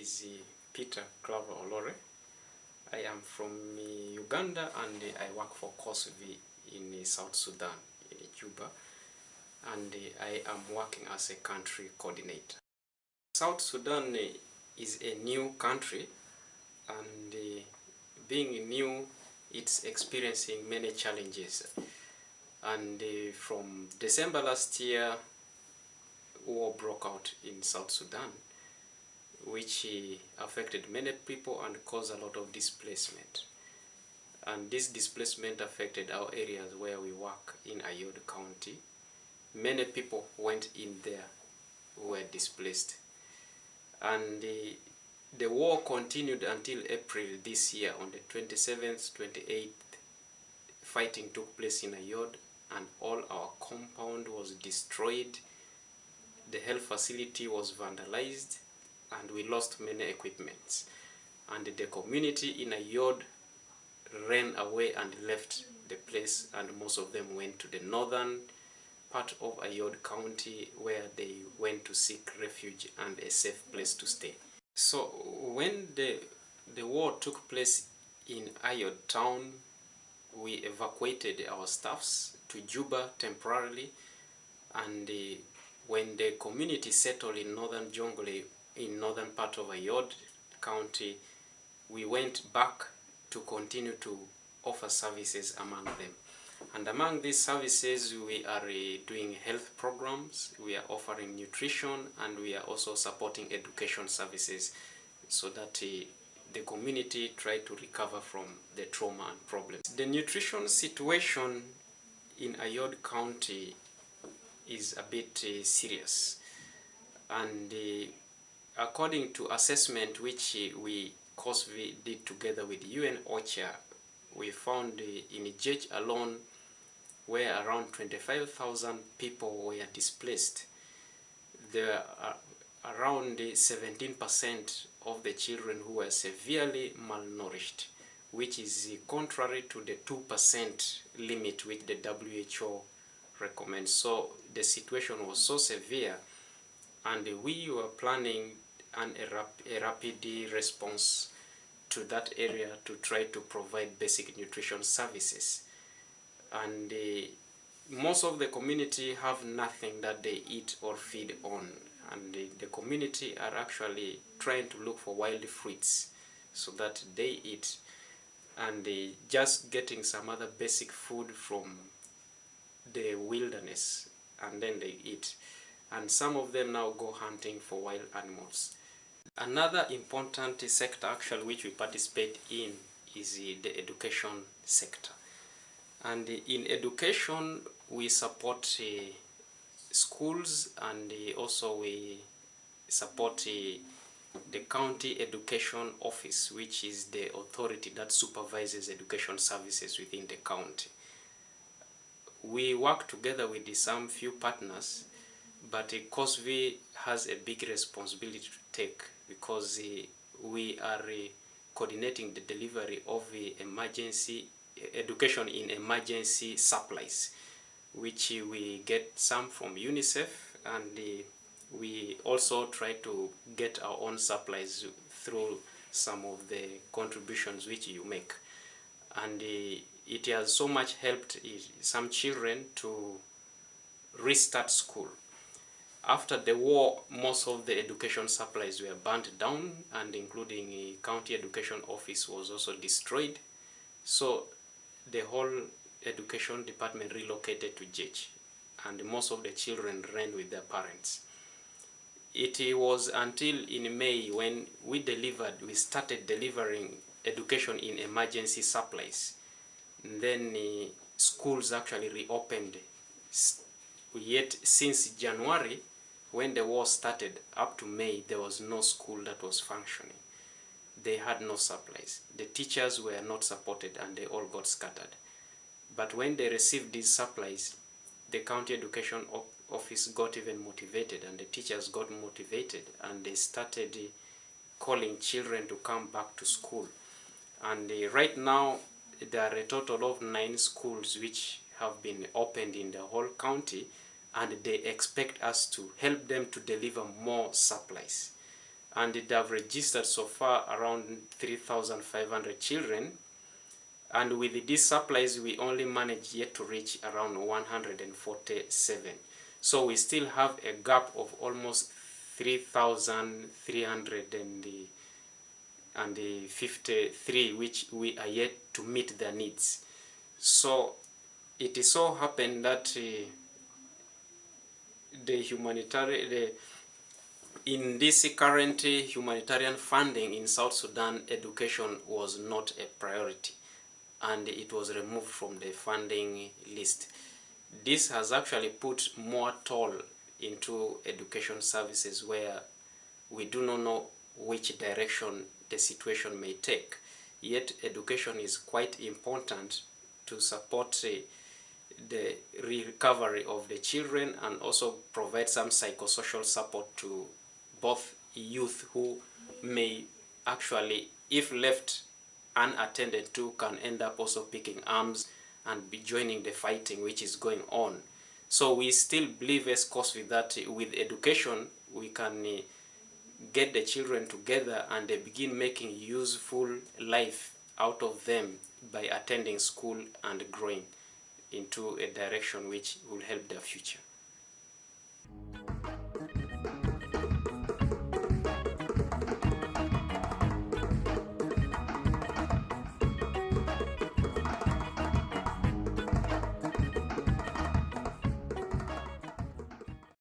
is Peter Claver Olore. I am from Uganda and I work for COSV in South Sudan, in Juba, and I am working as a country coordinator. South Sudan is a new country and being new, it's experiencing many challenges. And from December last year, war broke out in South Sudan which uh, affected many people and caused a lot of displacement. And this displacement affected our areas where we work in Ayod County. Many people went in there who were displaced. And the, the war continued until April this year on the 27th, 28th. Fighting took place in Ayod and all our compound was destroyed. The health facility was vandalized and we lost many equipments. And the community in Ayod ran away and left the place and most of them went to the northern part of Ayod County where they went to seek refuge and a safe place to stay. So when the, the war took place in Ayod town, we evacuated our staffs to Juba temporarily and uh, when the community settled in northern Jonglei in northern part of Ayod County, we went back to continue to offer services among them. And among these services, we are uh, doing health programs, we are offering nutrition, and we are also supporting education services so that uh, the community try to recover from the trauma and problems. The nutrition situation in Ayod County is a bit uh, serious. And according to assessment which we COSV did together with UN OCHA, we found in Ijej alone where around 25,000 people were displaced. There are uh, around 17% of the children who were severely malnourished, which is contrary to the 2% limit which the WHO recommends. So the situation was so severe and we were planning an, a, rap, a rapid response to that area to try to provide basic nutrition services. And uh, most of the community have nothing that they eat or feed on. And the, the community are actually trying to look for wild fruits so that they eat. And uh, just getting some other basic food from the wilderness and then they eat. And some of them now go hunting for wild animals. Another important sector actually which we participate in is the education sector. And in education, we support uh, schools and uh, also we support uh, the county education office, which is the authority that supervises education services within the county. We work together with some few partners but COSV has a big responsibility to take because uh, we are uh, coordinating the delivery of uh, emergency education in emergency supplies, which we get some from UNICEF and we also try to get our own supplies through some of the contributions which you make. And it has so much helped some children to restart school after the war, most of the education supplies were burnt down and including a county education office was also destroyed. So the whole education department relocated to Ijej and most of the children ran with their parents. It was until in May when we delivered, we started delivering education in emergency supplies. And then uh, schools actually reopened. Yet since January, when the war started up to May, there was no school that was functioning. They had no supplies. The teachers were not supported and they all got scattered. But when they received these supplies, the county education office got even motivated and the teachers got motivated and they started calling children to come back to school. And uh, right now, there are a total of nine schools which have been opened in the whole county and they expect us to help them to deliver more supplies. and they have registered so far around 3,500 children. And with these supplies we only managed yet to reach around 147 so we still have a gap of almost 3,353 which we are yet to meet their needs. So it so happened that uh, the humanitarian the in this current humanitarian funding in South Sudan, education was not a priority and it was removed from the funding list. This has actually put more toll into education services where we do not know which direction the situation may take. Yet education is quite important to support uh, the recovery of the children and also provide some psychosocial support to both youth who may actually, if left unattended to, can end up also picking arms and be joining the fighting which is going on. So we still believe as course that with education we can uh, get the children together and they begin making useful life out of them by attending school and growing into a direction which will help their future.